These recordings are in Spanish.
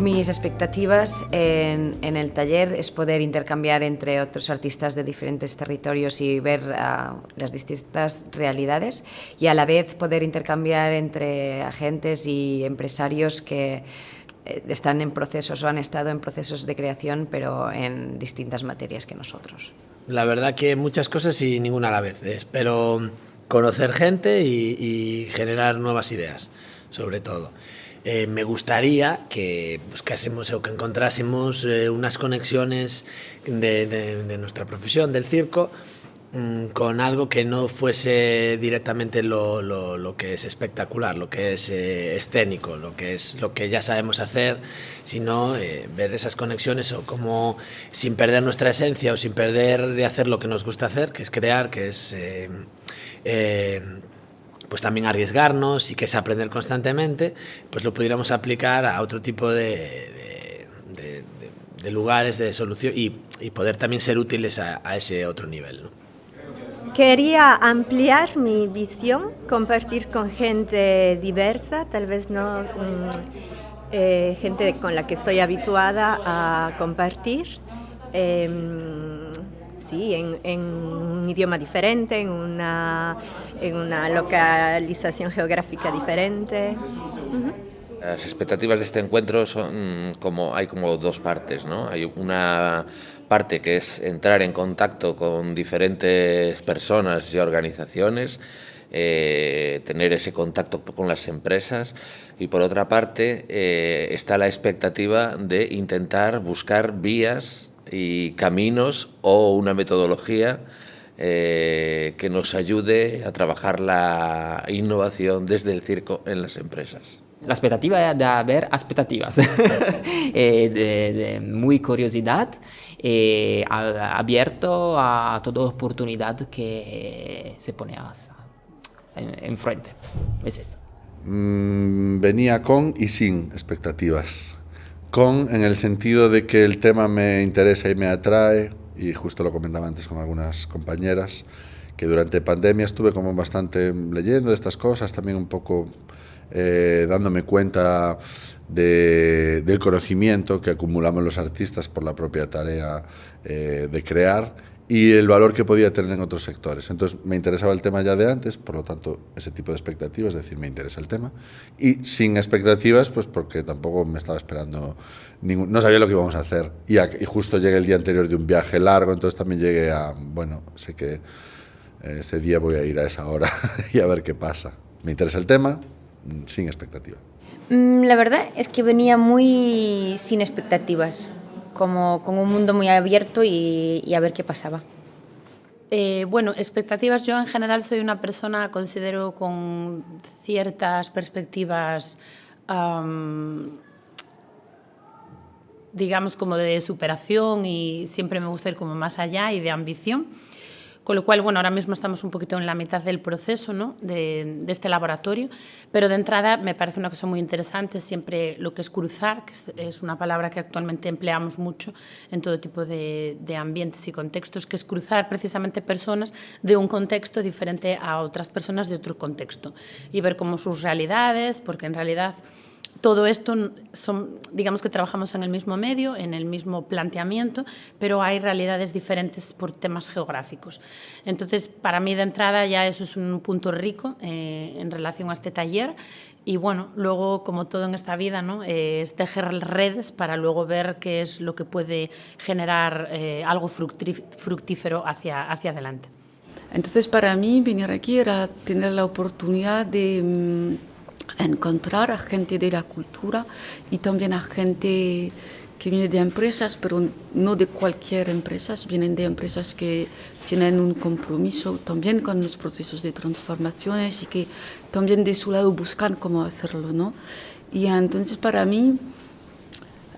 Mis expectativas en, el taller es poder intercambiar entre otros artistas de diferentes territorios y ver ah, las distintas realidades y a la vez poder intercambiar entre agentes y empresarios que eh, están en procesos o han estado en procesos de creación pero en distintas materias que nosotros. La verdad que muchas cosas y ninguna a la vez. Espero conocer gente y generar nuevas ideas, sobre todo. Eh, me gustaría que buscásemos o que encontrásemos eh, unas conexiones de, nuestra profesión, del circo, mm, con algo que no fuese directamente lo, que es espectacular, lo que es eh, escénico, lo que es lo que ya sabemos hacer, sino ver esas conexiones o como sin perder nuestra esencia o sin perder de hacer lo que nos gusta hacer, que es crear, que es pues también arriesgarnos y que es aprender constantemente, pues lo pudiéramos aplicar a otro tipo de, de, lugares de solución y, y, poder también ser útiles a, ese otro nivel. Quería ampliar mi visión, compartir con gente diversa, tal vez no mm, eh, gente con la que estoy habituada a compartir. Em, sí, en, un idioma diferente, en una, en una localización geográfica diferente. Las expectativas de este encuentro son como hay como dos partes, ¿no? Hay una parte que es entrar en contacto con diferentes personas y organizaciones, eh, tener ese contacto con las empresas y por otra parte eh, está la expectativa de intentar buscar vías y caminos o una metodología eh, que nos ayude a trabajar la innovación desde el circo en las empresas. La expectativa es de haber expectativas, eh, de, muy curiosidad, eh, abierto a toda oportunidad que se pone enfrente. Es esto. Mm, venía con y sin expectativas con en el sentido de que el tema me interesa y me atrae, y justo lo comentaba antes con algunas compañeras, que durante pandemia estuve como bastante leyendo de estas cosas, también un poco eh, dándome cuenta de, del conocimiento que acumulamos los artistas por la propia tarea eh, de crear y el valor que podía tener en otros sectores. Entonces me interesaba el tema ya de antes, por lo tanto ese tipo de expectativas, es decir, me interesa el tema. Y sin expectativas, pues porque tampoco me estaba esperando, ningún, no sabía lo que íbamos a hacer. Y, y, justo llegué el día anterior de un viaje largo, entonces también llegué a, bueno, sé que eh, ese día voy a ir a esa hora y a ver qué pasa. Me interesa el tema, mm, sin expectativa. Mm, la verdad es que venía muy sin expectativas como con un mundo muy abierto y, a ver qué pasaba. Eh, bueno, expectativas, yo en general soy una persona, considero, con ciertas perspectivas, digamos, como de superación y siempre me gusta ir como más allá y de ambición. Con lo cual, bueno, ahora mismo estamos un poquito en la mitad del proceso ¿no? de, este laboratorio, pero de entrada me parece una cosa muy interesante siempre lo que es cruzar, que es, una palabra que actualmente empleamos mucho en todo tipo de, de ambientes y contextos, que es cruzar precisamente personas de un contexto diferente a otras personas de otro contexto y ver cómo sus realidades, porque en realidad todo esto, son, digamos que trabajamos en el mismo medio, en el mismo planteamiento, pero hay realidades diferentes por temas geográficos. Entonces, para mí de entrada ya eso es un punto rico eh, en relación a este taller y bueno, luego como todo en esta vida, ¿no? Eh, es tejer redes para luego ver qué es lo que puede generar eh, algo fructífero hacia, hacia adelante. Entonces para mí venir aquí era tener la oportunidad de mm, encontrar a gente de la cultura y también a gente que viene de empresas, pero no de cualquier empresa, vienen de empresas que tienen un compromiso también con los procesos de transformaciones y que también de su lado buscan cómo hacerlo, ¿no? Y entonces para mí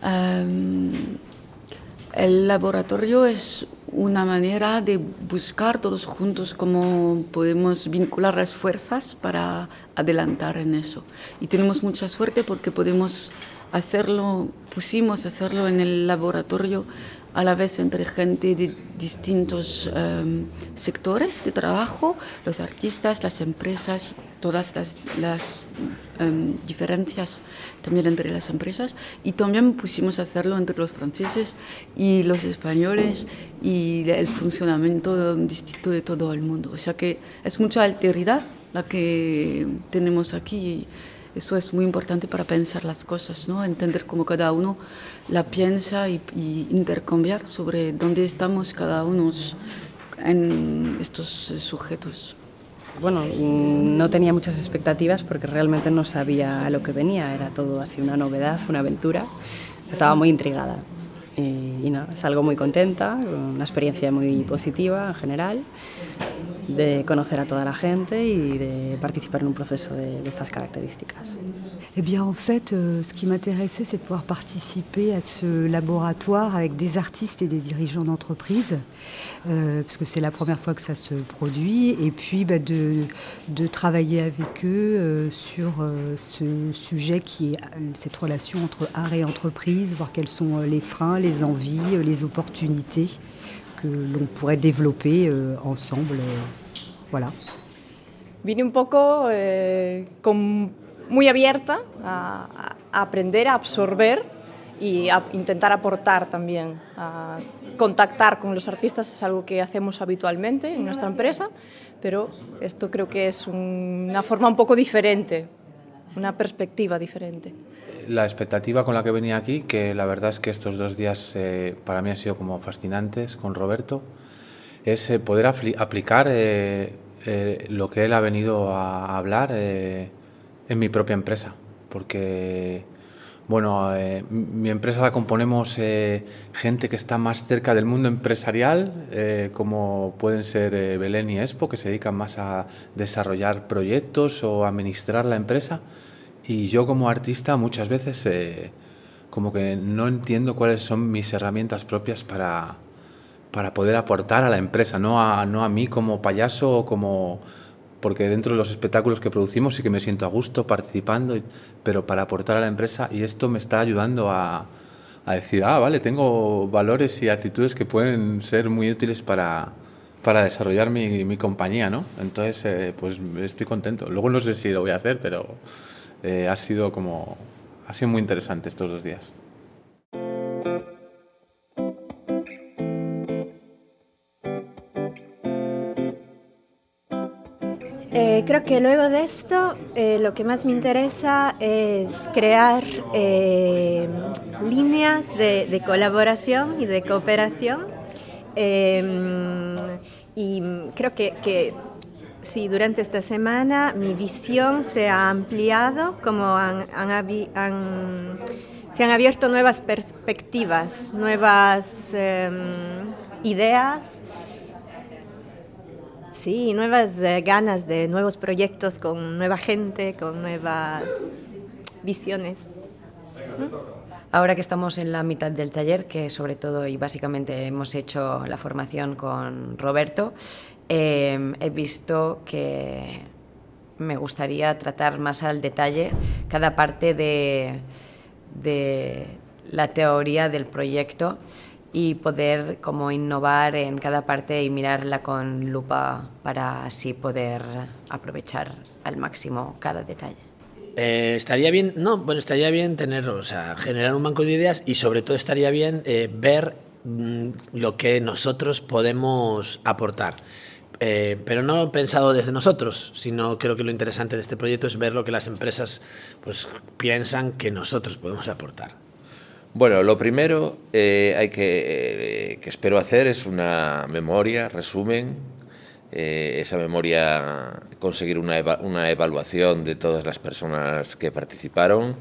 em, el laboratorio es una manera de buscar todos juntos cómo podemos vincular las fuerzas para adelantar en eso. Y tenemos mucha suerte porque podemos hacerlo, pusimos hacerlo en el laboratorio a la vez entre gente de distintos em, sectores de trabajo, los artistas, las empresas, todas las, las em, diferencias también entre las empresas y también pusimos a hacerlo entre los franceses y los españoles y el funcionamiento distinto de todo el mundo. O sea que es mucha alteridad la que tenemos aquí. Eso es muy importante para pensar las cosas, ¿no? entender cómo cada uno la piensa y, intercambiar sobre dónde estamos cada uno en estos sujetos. Bueno, mm, no tenía muchas expectativas porque realmente no sabía a lo que venía, era todo así una novedad, una aventura. Estaba muy intrigada y, y no, salgo muy contenta, una experiencia muy positiva en general de conocer a toda la gente y de participar en un proceso de, de estas características. Eh bien, en fait, euh, ce qui m'intéressait, c'est de pouvoir participer à ce laboratoire avec des artistes et des dirigeants d'entreprise, euh, parce que c'est la première fois que ça se produit, et puis bah, de, de, travailler avec eux euh, sur euh, ce sujet qui est cette relation entre art et entreprise, voir quels sont les freins, les envies, les opportunités que l'on pourrait développer euh, ensemble. Euh, voilà. Vine un poco eh, con, muy abierta a, a, aprender, a absorber y a intentar aportar también. A contactar con los artistas es algo que hacemos habitualmente en nuestra empresa, pero esto creo que es una forma un poco diferente, una perspectiva diferente la expectativa con la que venía aquí, que la verdad es que estos dos días eh, para mí han sido como fascinantes con Roberto, es eh, poder aplicar eh, lo que él ha venido a hablar en mi propia empresa, porque bueno, mi empresa la componemos gente que está más cerca del mundo empresarial, como pueden ser Belén y Expo, que se dedican más a desarrollar proyectos o administrar la empresa. Y yo como artista muchas veces eh, como que no entiendo cuáles son mis herramientas propias para, para poder aportar a la empresa, no a, no a mí como payaso o como... Porque dentro de los espectáculos que producimos sí que me siento a gusto participando, pero para aportar a la empresa y esto me está ayudando a, a decir, ah, vale, tengo valores y actitudes que pueden ser muy útiles para, para desarrollar mi, mi compañía, ¿no? Entonces, eh, pues estoy contento. Luego no sé si lo voy a hacer, pero eh, ha sido como ha sido muy interesante estos dos días. Eh, creo que luego de esto eh, lo que más me interesa es crear líneas de, colaboración y de cooperación. Eh, y creo que Sí, durante esta semana mi visión se ha ampliado, como han, se han abierto nuevas perspectivas, nuevas em, ideas, sí, nuevas eh, ganas de nuevos proyectos con nueva gente, con nuevas visiones. Ahora que estamos en la mitad del taller, que sobre todo y básicamente hemos hecho la formación con Roberto, eh, he visto que me gustaría tratar más al detalle cada parte de, de la teoría del proyecto y poder como innovar en cada parte y mirarla con lupa para así poder aprovechar al máximo cada detalle. Eh, estaría bien, no, bueno, estaría bien tener, o sea, generar un banco de ideas y sobre todo estaría bien eh, ver mm, lo que nosotros podemos aportar. Eh, pero no pensado desde nosotros, sino creo que lo interesante de este proyecto es ver lo que las empresas pues, piensan que nosotros podemos aportar. Bueno, lo primero eh, hay que, eh, que espero hacer es una memoria, resumen, eh, esa memoria, conseguir una, eva una evaluación de todas las personas que participaron,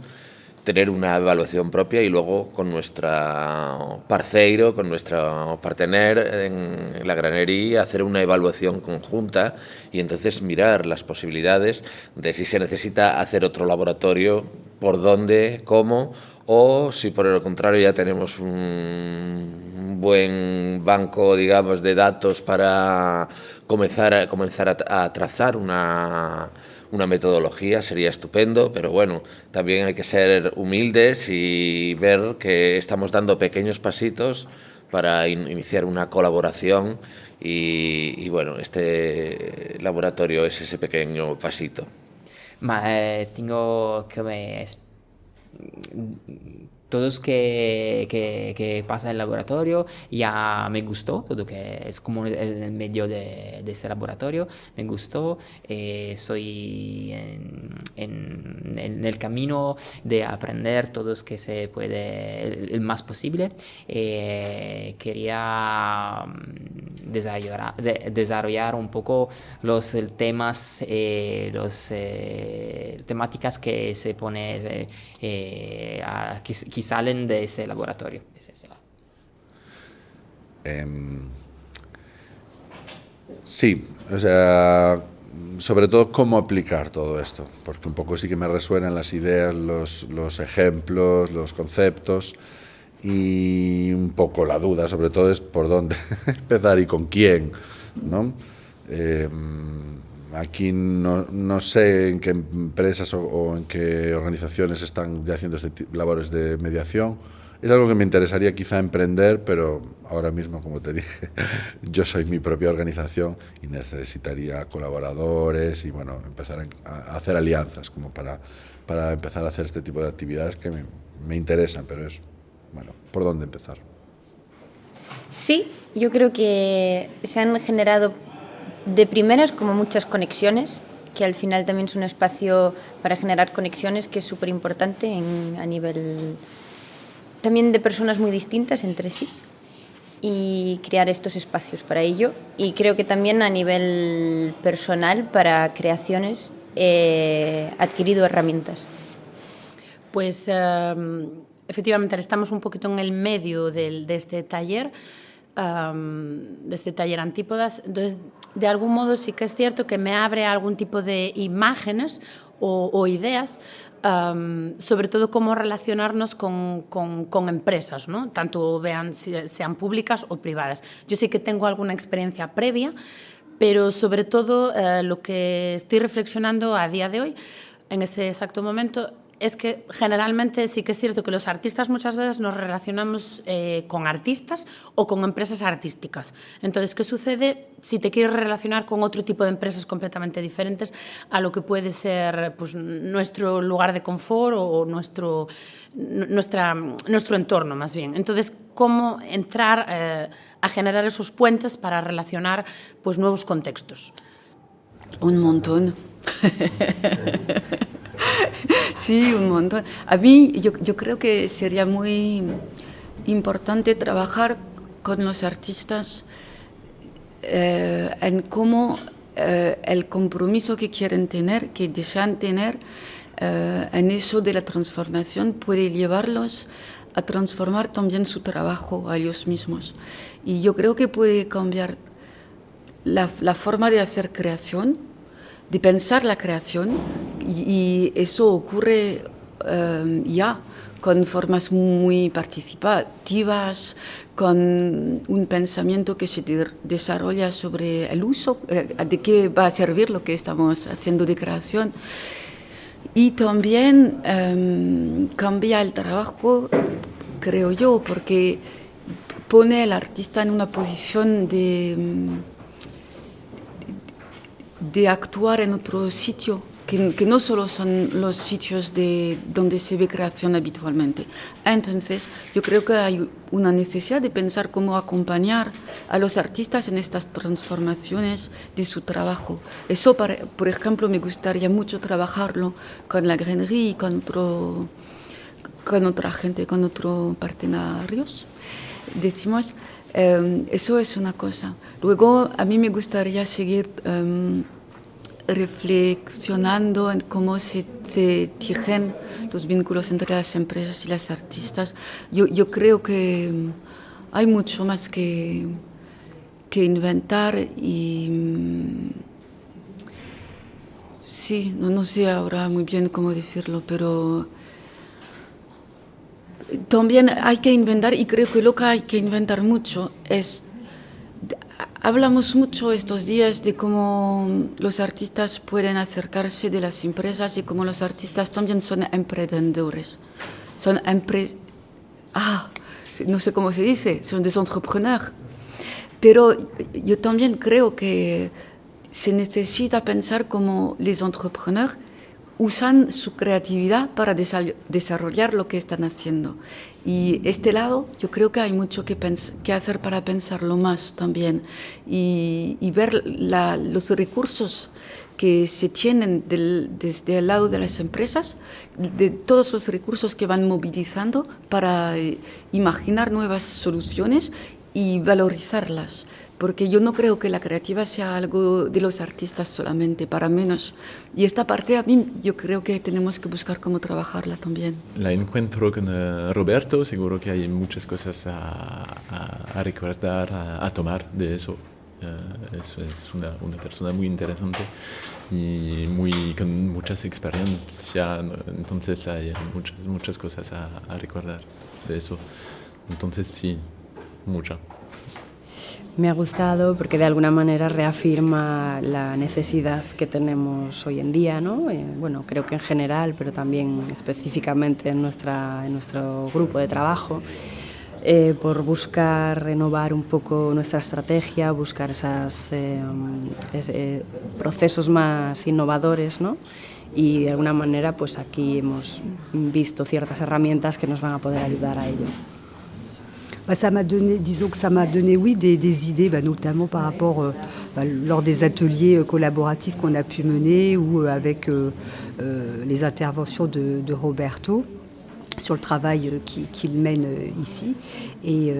tener una evaluación propia y luego con nuestra parceiro, con nuestro partener en la granería, hacer una evaluación conjunta y entonces mirar las posibilidades de si se necesita hacer otro laboratorio, por dónde, cómo, o si por el contrario ya tenemos un buen banco, digamos, de datos para comenzar a, comenzar a trazar una una metodología sería estupendo, pero bueno, también hay que ser humildes y ver que estamos dando pequeños pasitos para iniciar una colaboración y, bueno, este laboratorio es ese pequeño pasito. Eh, tengo que me todos que, que, que, pasa el laboratorio ya me gustó, todo que es como el medio de, este laboratorio, me gustó, eh, soy en, en, el camino de aprender todos que se puede el, más posible. Eh, quería mm, desarrollar, de, desarrollar, un poco los temas, eh, los eh, temáticas que se pone eh, que, salen de este laboratorio. Eh, sí, o sea, sobre todo cómo aplicar todo esto, porque un poco sí que me resuenan las ideas, los, los ejemplos, los conceptos y un poco la duda, sobre todo es por dónde empezar y con quién, ¿no? Eh, aquí no, no, sé en qué empresas o, o, en qué organizaciones están ya haciendo este labores de mediación. Es algo que me interesaría quizá emprender, pero ahora mismo, como te dije, yo soy mi propia organización y necesitaría colaboradores y bueno, empezar a, hacer alianzas como para, para empezar a hacer este tipo de actividades que me, me interesan, pero es, bueno, ¿por dónde empezar? Sí, yo creo que se han generado de primeras como muchas conexiones, que al final también es un espacio para generar conexiones que es súper importante a nivel también de personas muy distintas entre sí y crear estos espacios para ello. Y creo que también a nivel personal para creaciones he adquirido herramientas. Pues um, efectivamente estamos un poquito en el medio del, de este taller um, de este taller Antípodas. Entonces, de algún modo sí que es cierto que me abre algún tipo de imágenes o, ideas, sobre todo cómo relacionarnos con, con, con empresas, ¿no? tanto vean, sean públicas o privadas. Yo sí que tengo alguna experiencia previa, pero sobre todo eh, lo que estoy reflexionando a día de hoy, en este exacto momento, es que generalmente sí que es cierto que los artistas muchas veces nos relacionamos eh, con artistas o con empresas artísticas. Entonces, ¿qué sucede si te quieres relacionar con otro tipo de empresas completamente diferentes a lo que puede ser pues, nuestro lugar de confort o nuestro, nuestra, nuestro entorno más bien? Entonces, ¿cómo entrar eh, a generar esos puentes para relacionar pues, nuevos contextos? Un montón. sí, un montón. A mí yo, creo que sería muy importante trabajar con los artistas eh, en cómo eh, el compromiso que quieren tener, que desean tener eh, en eso de la transformación puede llevarlos a transformar también su trabajo a ellos mismos. Y yo creo que puede cambiar la forma de hacer creación, de pensar la creación y, eso ocurre uh, ya con formas muy participativas, con un pensamiento que se de desarrolla sobre el uso, eh, de qué va a servir lo que estamos haciendo de creación. Y también um, cambia el trabajo, creo yo, porque pone al artista en una posición de... De actuar en otro sitio, que, que, no solo son los sitios de, donde se ve creación habitualmente. Entonces, yo creo que hay una necesidad de pensar cómo acompañar a los artistas en estas transformaciones de su trabajo. Eso, para, por ejemplo, me gustaría mucho trabajarlo con la Grenerie y con, otro, con otra gente, con otros partenarios. Decimos, Um, eso es una cosa. Luego, a mí me gustaría seguir um, reflexionando en cómo se, se, tejen los vínculos entre las empresas y las artistas. Yo, creo que hay mucho más que, que inventar y sí, no sé ahora muy bien cómo decirlo, pero también hay que inventar, y creo que lo que hay que inventar mucho es, hablamos mucho estos días de cómo los artistas pueden acercarse de las empresas y cómo los artistas también son emprendedores. Son empre ah, no sé cómo se dice, son des entrepreneurs. Pero yo también creo que se necesita pensar como los entrepreneurs usan su creatividad para desarrollar lo que están haciendo. Y este lado yo creo que hay mucho que, hacer para pensarlo más también y, ver los recursos que se tienen desde el lado de las empresas, de todos los recursos que van movilizando para eh, imaginar nuevas soluciones y valorizarlas porque yo no creo que la creativa sea algo de los artistas solamente, para menos. Y esta parte a mí yo creo que tenemos que buscar cómo trabajarla también. La encuentro con eh, Roberto, seguro que hay muchas cosas a, recordar, a, tomar de eso. Eh, es, una, una, persona muy interesante y muy, con muchas experiencias, entonces hay muchas, muchas cosas a, a recordar de eso. Entonces sí, mucha. Me ha gustado porque de alguna manera reafirma la necesidad que tenemos hoy en día, ¿no? Eh, bueno, creo que en general, pero también específicamente en, nuestra, en nuestro grupo de trabajo, eh, por buscar renovar un poco nuestra estrategia, buscar esos eh, procesos más innovadores, ¿no? Y de alguna manera, pues aquí hemos visto ciertas herramientas que nos van a poder ayudar a ello. Bah, ça m'a donné, disons que ça m'a donné, oui, des, idées, bah, notamment par rapport, euh, bah, lors des ateliers euh, collaboratifs qu'on a pu mener ou euh, avec les interventions de, Roberto sur le travail qu'il mène ici. Et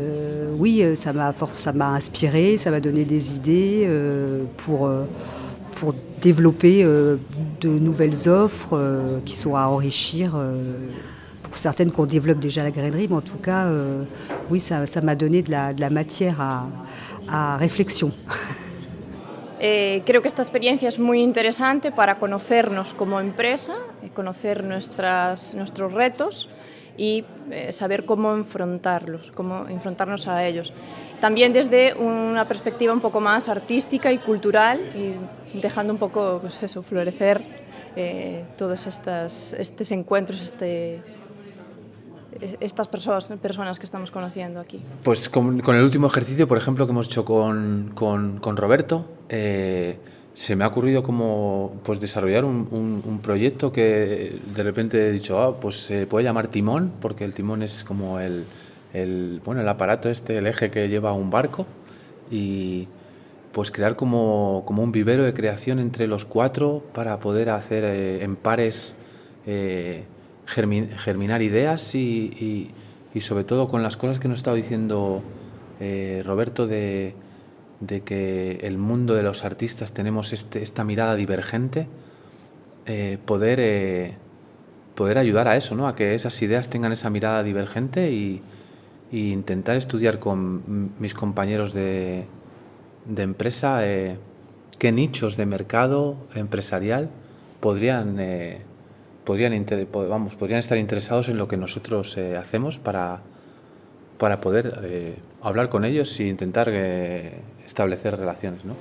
oui, ça m'a inspiré, ça m'a donné des idées pour, pour développer de nouvelles offres qui sont à enrichir certaines qu'on développe déjà la grainerie, mais en tout cas, euh, oui, ça m'a donné de la, de la, matière a reflexión. Eh, creo que esta experiencia es muy interesante para conocernos como empresa, eh, conocer nuestras, nuestros retos y eh, saber cómo enfrentarlos, cómo enfrentarnos a ellos. También desde una perspectiva un poco más artística y cultural y dejando un poco pues eso, florecer eh, todos estas, estos encuentros, este, estas personas, personas que estamos conociendo aquí? Pues con, con, el último ejercicio, por ejemplo, que hemos hecho con, con, con Roberto, eh, se me ha ocurrido como pues desarrollar un, un, un, proyecto que de repente he dicho, ah, pues se puede llamar timón, porque el timón es como el, el, bueno, el aparato este, el eje que lleva un barco, y pues crear como, como un vivero de creación entre los cuatro para poder hacer eh, en pares eh, germinar ideas y, sobre todo con las cosas que nos estaba diciendo eh, Roberto de, que el mundo de los artistas tenemos este, esta mirada divergente, eh, poder, eh, poder ayudar a eso, ¿no? a que esas ideas tengan esa mirada divergente y, intentar estudiar con mis compañeros de, de empresa qué nichos de mercado empresarial podrían podrían, vamos, podrían estar interesados en lo que nosotros eh, hacemos para, para poder eh, hablar con ellos e intentar eh, establecer relaciones. ¿no?